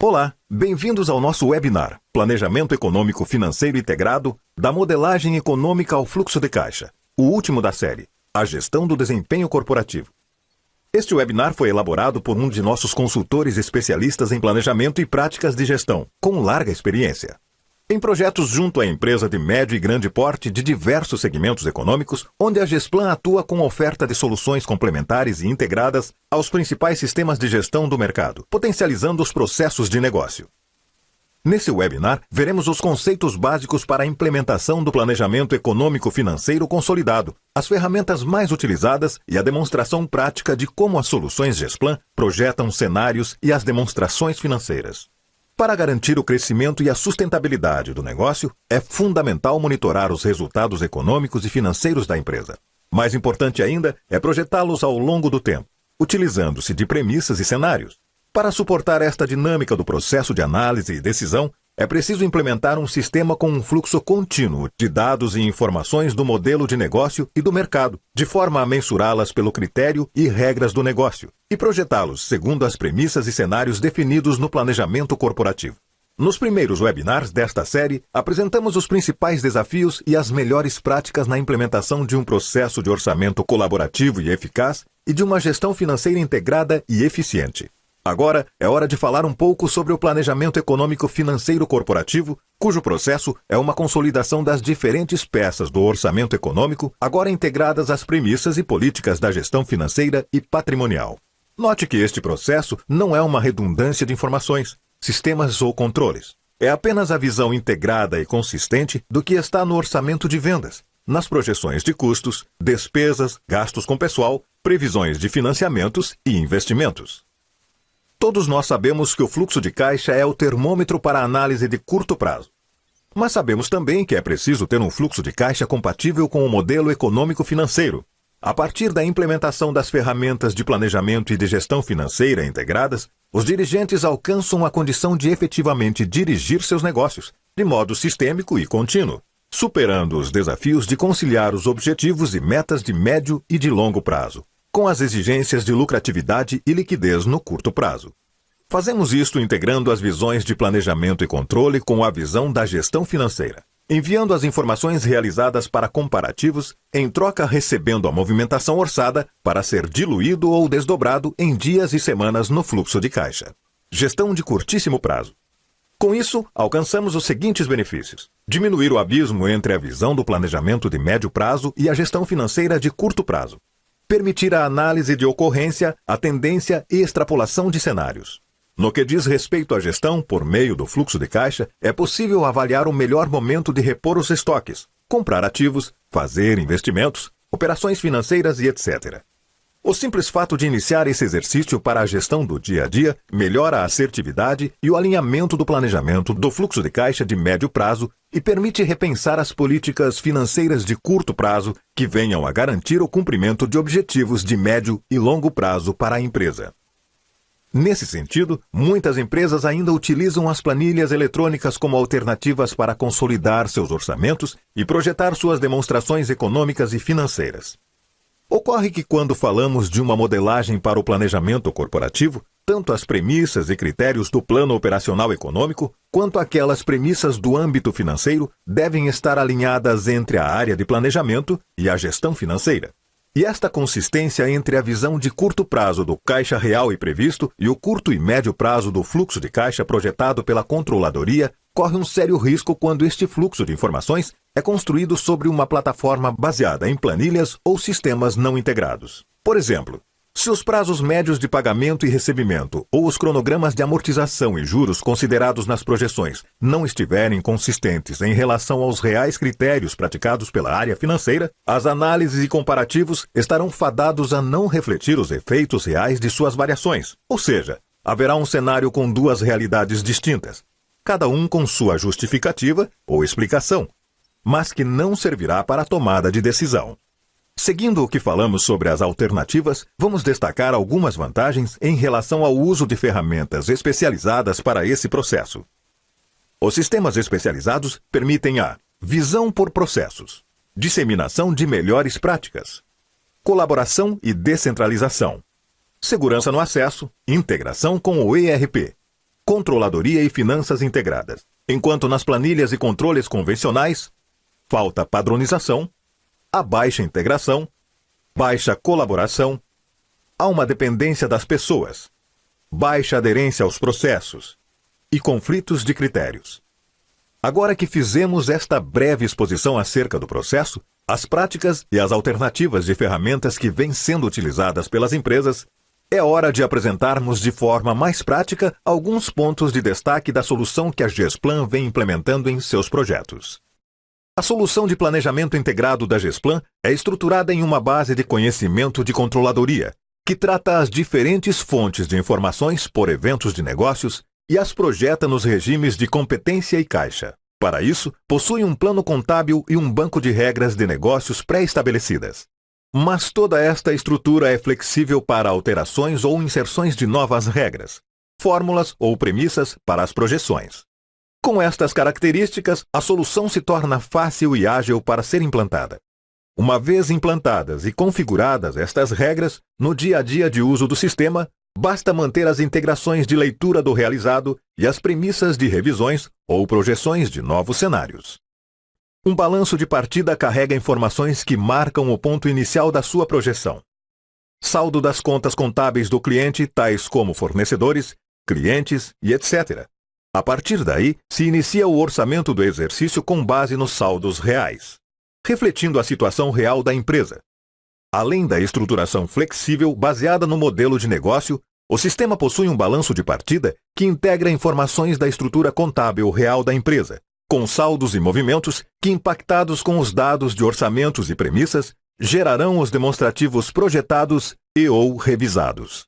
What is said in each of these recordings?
Olá, bem-vindos ao nosso webinar Planejamento Econômico Financeiro Integrado da Modelagem Econômica ao Fluxo de Caixa, o último da série, A Gestão do Desempenho Corporativo. Este webinar foi elaborado por um de nossos consultores especialistas em planejamento e práticas de gestão, com larga experiência. Em projetos junto à empresa de médio e grande porte de diversos segmentos econômicos, onde a Gesplan atua com oferta de soluções complementares e integradas aos principais sistemas de gestão do mercado, potencializando os processos de negócio. Nesse webinar, veremos os conceitos básicos para a implementação do planejamento econômico-financeiro consolidado, as ferramentas mais utilizadas e a demonstração prática de como as soluções Gesplan projetam cenários e as demonstrações financeiras. Para garantir o crescimento e a sustentabilidade do negócio, é fundamental monitorar os resultados econômicos e financeiros da empresa. Mais importante ainda é projetá-los ao longo do tempo, utilizando-se de premissas e cenários. Para suportar esta dinâmica do processo de análise e decisão, é preciso implementar um sistema com um fluxo contínuo de dados e informações do modelo de negócio e do mercado, de forma a mensurá-las pelo critério e regras do negócio, e projetá-los segundo as premissas e cenários definidos no planejamento corporativo. Nos primeiros webinars desta série, apresentamos os principais desafios e as melhores práticas na implementação de um processo de orçamento colaborativo e eficaz e de uma gestão financeira integrada e eficiente. Agora é hora de falar um pouco sobre o planejamento econômico financeiro corporativo, cujo processo é uma consolidação das diferentes peças do orçamento econômico, agora integradas às premissas e políticas da gestão financeira e patrimonial. Note que este processo não é uma redundância de informações, sistemas ou controles. É apenas a visão integrada e consistente do que está no orçamento de vendas, nas projeções de custos, despesas, gastos com pessoal, previsões de financiamentos e investimentos. Todos nós sabemos que o fluxo de caixa é o termômetro para análise de curto prazo. Mas sabemos também que é preciso ter um fluxo de caixa compatível com o modelo econômico-financeiro. A partir da implementação das ferramentas de planejamento e de gestão financeira integradas, os dirigentes alcançam a condição de efetivamente dirigir seus negócios, de modo sistêmico e contínuo, superando os desafios de conciliar os objetivos e metas de médio e de longo prazo, com as exigências de lucratividade e liquidez no curto prazo. Fazemos isto integrando as visões de planejamento e controle com a visão da gestão financeira, enviando as informações realizadas para comparativos, em troca recebendo a movimentação orçada para ser diluído ou desdobrado em dias e semanas no fluxo de caixa. Gestão de curtíssimo prazo. Com isso, alcançamos os seguintes benefícios: diminuir o abismo entre a visão do planejamento de médio prazo e a gestão financeira de curto prazo, permitir a análise de ocorrência, a tendência e extrapolação de cenários. No que diz respeito à gestão por meio do fluxo de caixa, é possível avaliar o melhor momento de repor os estoques, comprar ativos, fazer investimentos, operações financeiras e etc. O simples fato de iniciar esse exercício para a gestão do dia a dia melhora a assertividade e o alinhamento do planejamento do fluxo de caixa de médio prazo e permite repensar as políticas financeiras de curto prazo que venham a garantir o cumprimento de objetivos de médio e longo prazo para a empresa. Nesse sentido, muitas empresas ainda utilizam as planilhas eletrônicas como alternativas para consolidar seus orçamentos e projetar suas demonstrações econômicas e financeiras. Ocorre que quando falamos de uma modelagem para o planejamento corporativo, tanto as premissas e critérios do plano operacional econômico, quanto aquelas premissas do âmbito financeiro devem estar alinhadas entre a área de planejamento e a gestão financeira. E esta consistência entre a visão de curto prazo do caixa real e previsto e o curto e médio prazo do fluxo de caixa projetado pela controladoria corre um sério risco quando este fluxo de informações é construído sobre uma plataforma baseada em planilhas ou sistemas não integrados. Por exemplo, se os prazos médios de pagamento e recebimento ou os cronogramas de amortização e juros considerados nas projeções não estiverem consistentes em relação aos reais critérios praticados pela área financeira, as análises e comparativos estarão fadados a não refletir os efeitos reais de suas variações. Ou seja, haverá um cenário com duas realidades distintas, cada um com sua justificativa ou explicação, mas que não servirá para a tomada de decisão. Seguindo o que falamos sobre as alternativas, vamos destacar algumas vantagens em relação ao uso de ferramentas especializadas para esse processo. Os sistemas especializados permitem a visão por processos, disseminação de melhores práticas, colaboração e descentralização, segurança no acesso, integração com o ERP, controladoria e finanças integradas. Enquanto nas planilhas e controles convencionais, falta padronização, há baixa integração, baixa colaboração, há uma dependência das pessoas, baixa aderência aos processos e conflitos de critérios. Agora que fizemos esta breve exposição acerca do processo, as práticas e as alternativas de ferramentas que vêm sendo utilizadas pelas empresas, é hora de apresentarmos de forma mais prática alguns pontos de destaque da solução que a Gesplan vem implementando em seus projetos. A solução de planejamento integrado da Gesplan é estruturada em uma base de conhecimento de controladoria, que trata as diferentes fontes de informações por eventos de negócios e as projeta nos regimes de competência e caixa. Para isso, possui um plano contábil e um banco de regras de negócios pré-estabelecidas. Mas toda esta estrutura é flexível para alterações ou inserções de novas regras, fórmulas ou premissas para as projeções. Com estas características, a solução se torna fácil e ágil para ser implantada. Uma vez implantadas e configuradas estas regras, no dia a dia de uso do sistema, Basta manter as integrações de leitura do realizado e as premissas de revisões ou projeções de novos cenários. Um balanço de partida carrega informações que marcam o ponto inicial da sua projeção. Saldo das contas contábeis do cliente, tais como fornecedores, clientes e etc. A partir daí, se inicia o orçamento do exercício com base nos saldos reais, refletindo a situação real da empresa. Além da estruturação flexível baseada no modelo de negócio, o sistema possui um balanço de partida que integra informações da estrutura contábil real da empresa, com saldos e movimentos que, impactados com os dados de orçamentos e premissas, gerarão os demonstrativos projetados e ou revisados.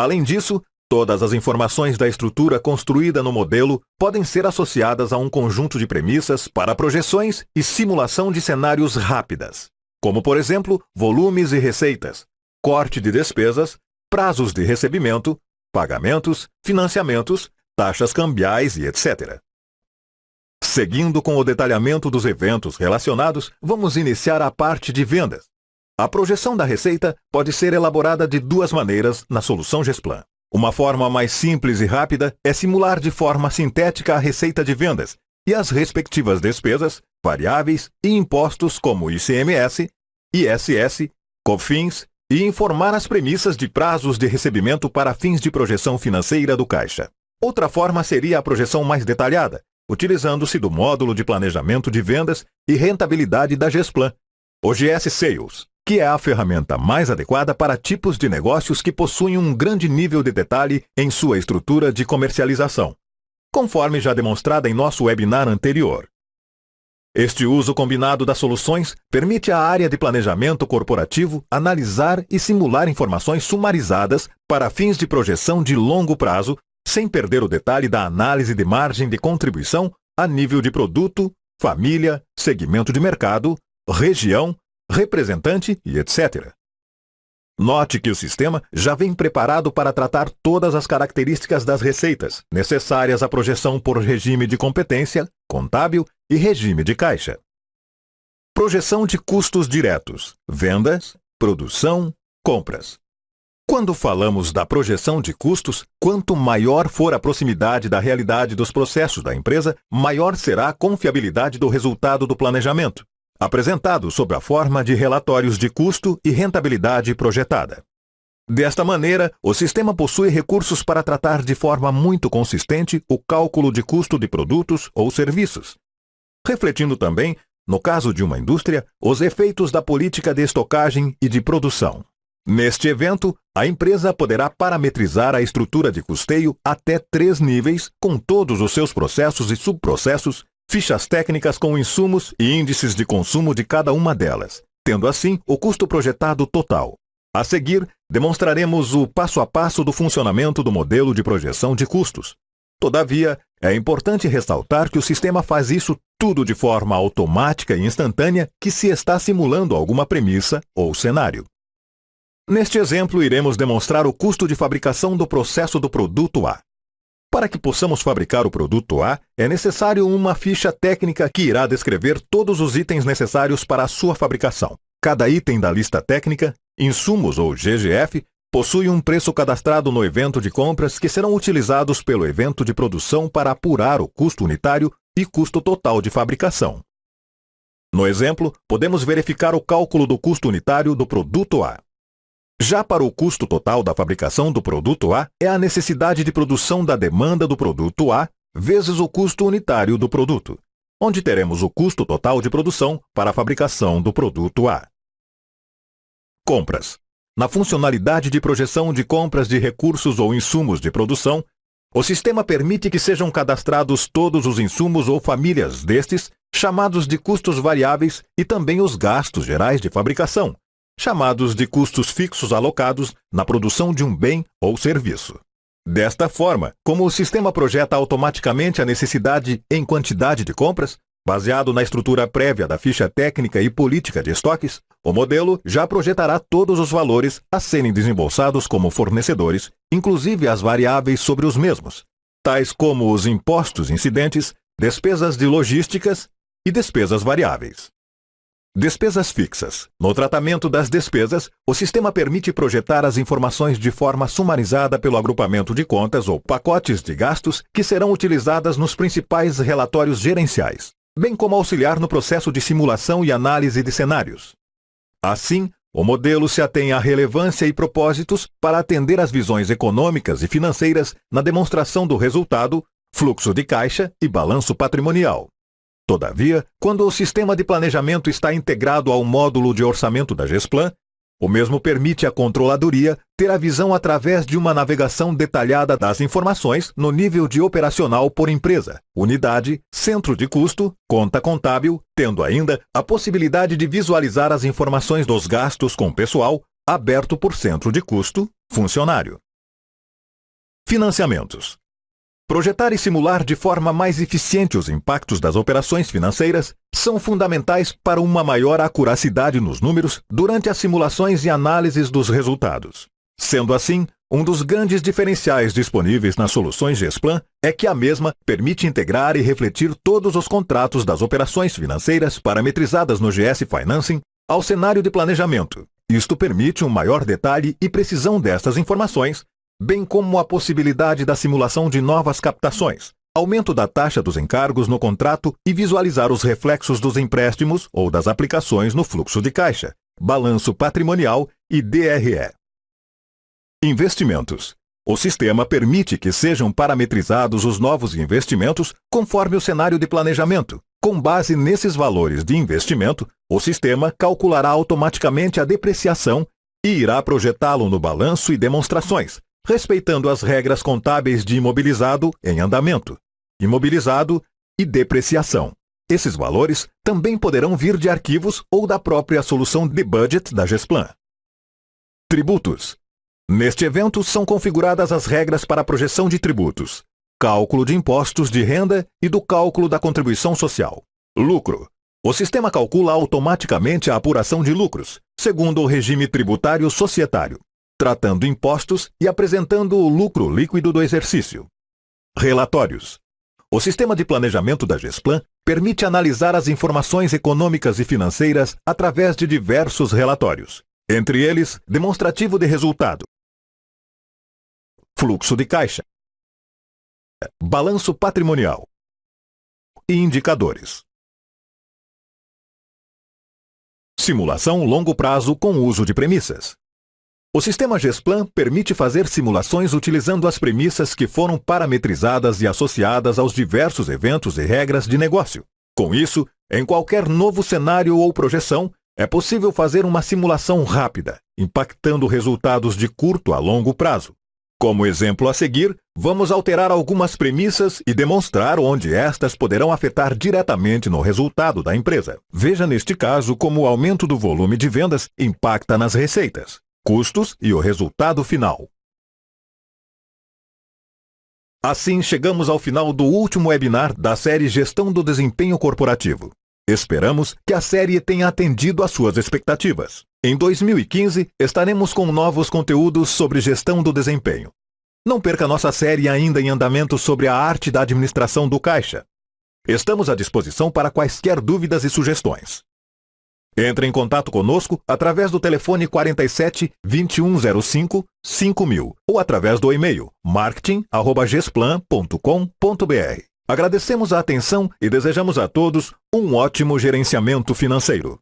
Além disso, todas as informações da estrutura construída no modelo podem ser associadas a um conjunto de premissas para projeções e simulação de cenários rápidas, como, por exemplo, volumes e receitas, corte de despesas, prazos de recebimento, pagamentos, financiamentos, taxas cambiais e etc. Seguindo com o detalhamento dos eventos relacionados, vamos iniciar a parte de vendas. A projeção da receita pode ser elaborada de duas maneiras na solução Gesplan. Uma forma mais simples e rápida é simular de forma sintética a receita de vendas e as respectivas despesas, variáveis e impostos como ICMS, ISS, COFINS e informar as premissas de prazos de recebimento para fins de projeção financeira do caixa. Outra forma seria a projeção mais detalhada, utilizando-se do módulo de planejamento de vendas e rentabilidade da Gesplan, o GS Sales, que é a ferramenta mais adequada para tipos de negócios que possuem um grande nível de detalhe em sua estrutura de comercialização, conforme já demonstrada em nosso webinar anterior. Este uso combinado das soluções permite à área de planejamento corporativo analisar e simular informações sumarizadas para fins de projeção de longo prazo, sem perder o detalhe da análise de margem de contribuição a nível de produto, família, segmento de mercado, região, representante e etc. Note que o sistema já vem preparado para tratar todas as características das receitas necessárias à projeção por regime de competência, contábil e regime de caixa. Projeção de custos diretos: vendas, produção, compras. Quando falamos da projeção de custos, quanto maior for a proximidade da realidade dos processos da empresa, maior será a confiabilidade do resultado do planejamento, apresentado sob a forma de relatórios de custo e rentabilidade projetada. Desta maneira, o sistema possui recursos para tratar de forma muito consistente o cálculo de custo de produtos ou serviços, refletindo também, no caso de uma indústria, os efeitos da política de estocagem e de produção. Neste evento, a empresa poderá parametrizar a estrutura de custeio até três níveis, com todos os seus processos e subprocessos, fichas técnicas com insumos e índices de consumo de cada uma delas, tendo assim o custo projetado total. A seguir, demonstraremos o passo a passo do funcionamento do modelo de projeção de custos. Todavia, é importante ressaltar que o sistema faz isso tudo de forma automática e instantânea que se está simulando alguma premissa ou cenário. Neste exemplo, iremos demonstrar o custo de fabricação do processo do produto A. Para que possamos fabricar o produto A, é necessário uma ficha técnica que irá descrever todos os itens necessários para a sua fabricação. Cada item da lista técnica, insumos ou GGF, possui um preço cadastrado no evento de compras que serão utilizados pelo evento de produção para apurar o custo unitário e custo total de fabricação. No exemplo, podemos verificar o cálculo do custo unitário do produto A. Já para o custo total da fabricação do produto A, é a necessidade de produção da demanda do produto A vezes o custo unitário do produto, onde teremos o custo total de produção para a fabricação do produto A. Compras. Na funcionalidade de projeção de compras de recursos ou insumos de produção, o sistema permite que sejam cadastrados todos os insumos ou famílias destes, chamados de custos variáveis, e também os gastos gerais de fabricação, chamados de custos fixos alocados na produção de um bem ou serviço. Desta forma, como o sistema projeta automaticamente a necessidade em quantidade de compras, baseado na estrutura prévia da ficha técnica e política de estoques, o modelo já projetará todos os valores a serem desembolsados como fornecedores, inclusive as variáveis sobre os mesmos, tais como os impostos incidentes, despesas de logísticas e despesas variáveis. Despesas fixas. No tratamento das despesas, o sistema permite projetar as informações de forma sumarizada pelo agrupamento de contas ou pacotes de gastos que serão utilizadas nos principais relatórios gerenciais, bem como auxiliar no processo de simulação e análise de cenários. Assim, o modelo se atém à relevância e propósitos para atender às visões econômicas e financeiras na demonstração do resultado, fluxo de caixa e balanço patrimonial. Todavia, quando o sistema de planejamento está integrado ao módulo de orçamento da Gesplan, o mesmo permite à controladoria ter a visão através de uma navegação detalhada das informações no nível de operacional por empresa, unidade, centro de custo, conta contábil, tendo ainda a possibilidade de visualizar as informações dos gastos com pessoal aberto por centro de custo, funcionário. Financiamentos. Projetar e simular de forma mais eficiente os impactos das operações financeiras são fundamentais para uma maior acuracidade nos números durante as simulações e análises dos resultados. Sendo assim, um dos grandes diferenciais disponíveis nas soluções Gesplan é que a mesma permite integrar e refletir todos os contratos das operações financeiras parametrizadas no GS Financing ao cenário de planejamento. Isto permite um maior detalhe e precisão destas informações, bem como a possibilidade da simulação de novas captações, aumento da taxa dos encargos no contrato e visualizar os reflexos dos empréstimos ou das aplicações no fluxo de caixa, balanço patrimonial e DRE. Investimentos. O sistema permite que sejam parametrizados os novos investimentos conforme o cenário de planejamento. Com base nesses valores de investimento, o sistema calculará automaticamente a depreciação e irá projetá-lo no balanço e demonstrações, respeitando as regras contábeis de imobilizado em andamento, imobilizado e depreciação. Esses valores também poderão vir de arquivos ou da própria solução de budget da Gesplan. Tributos. Neste evento são configuradas as regras para a projeção de tributos, cálculo de impostos de renda e do cálculo da contribuição social. Lucro. O sistema calcula automaticamente a apuração de lucros, segundo o regime tributário societário tratando impostos e apresentando o lucro líquido do exercício. Relatórios. O sistema de planejamento da Gesplan permite analisar as informações econômicas e financeiras através de diversos relatórios, entre eles demonstrativo de resultado, fluxo de caixa, balanço patrimonial e indicadores. Simulação longo prazo com uso de premissas. O sistema Gesplan permite fazer simulações utilizando as premissas que foram parametrizadas e associadas aos diversos eventos e regras de negócio. Com isso, em qualquer novo cenário ou projeção, é possível fazer uma simulação rápida, impactando resultados de curto a longo prazo. Como exemplo a seguir, vamos alterar algumas premissas e demonstrar onde estas poderão afetar diretamente no resultado da empresa. Veja neste caso como o aumento do volume de vendas impacta nas receitas custos e o resultado final. Assim, chegamos ao final do último webinar da série Gestão do Desempenho Corporativo. Esperamos que a série tenha atendido às suas expectativas. Em 2015, estaremos com novos conteúdos sobre gestão do desempenho. Não perca nossa série ainda em andamento sobre a arte da administração do caixa. Estamos à disposição para quaisquer dúvidas e sugestões. Entre em contato conosco através do telefone 47 2105 5000 ou através do e-mail marketing@gesplan.com.br. Agradecemos a atenção e desejamos a todos um ótimo gerenciamento financeiro.